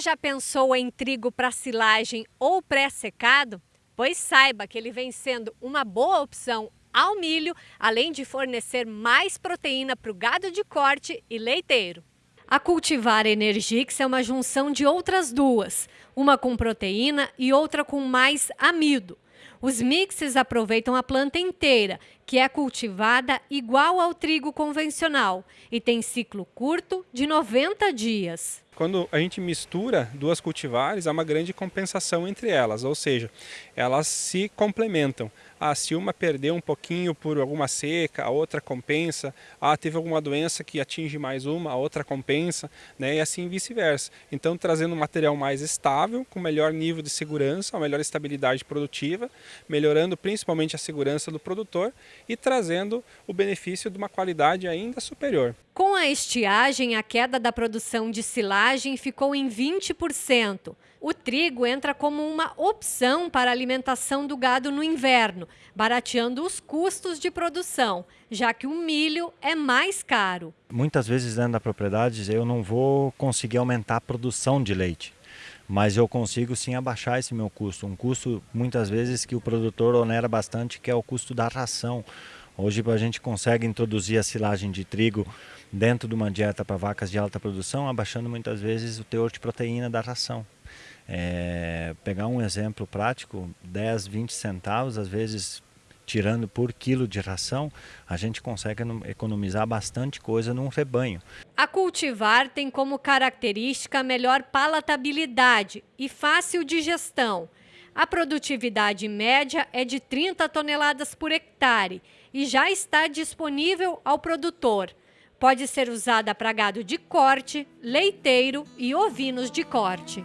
já pensou em trigo para silagem ou pré-secado? Pois saiba que ele vem sendo uma boa opção ao milho, além de fornecer mais proteína para o gado de corte e leiteiro. A cultivar Energix é uma junção de outras duas, uma com proteína e outra com mais amido. Os mixes aproveitam a planta inteira, que é cultivada igual ao trigo convencional e tem ciclo curto de 90 dias. Quando a gente mistura duas cultivares, há uma grande compensação entre elas, ou seja, elas se complementam. Ah, se uma perdeu um pouquinho por alguma seca, a outra compensa. Ah, teve alguma doença que atinge mais uma, a outra compensa, né? e assim vice-versa. Então, trazendo um material mais estável, com melhor nível de segurança, uma melhor estabilidade produtiva, melhorando principalmente a segurança do produtor e trazendo o benefício de uma qualidade ainda superior. Com a estiagem, a queda da produção de silagem ficou em 20%. O trigo entra como uma opção para a alimentação do gado no inverno, barateando os custos de produção, já que o milho é mais caro. Muitas vezes dentro da propriedade eu não vou conseguir aumentar a produção de leite mas eu consigo sim abaixar esse meu custo. Um custo muitas vezes que o produtor onera bastante, que é o custo da ração. Hoje a gente consegue introduzir a silagem de trigo dentro de uma dieta para vacas de alta produção, abaixando muitas vezes o teor de proteína da ração. É, pegar um exemplo prático, 10, 20 centavos, às vezes tirando por quilo de ração, a gente consegue economizar bastante coisa num rebanho. A cultivar tem como característica melhor palatabilidade e fácil digestão. A produtividade média é de 30 toneladas por hectare e já está disponível ao produtor. Pode ser usada para gado de corte, leiteiro e ovinos de corte.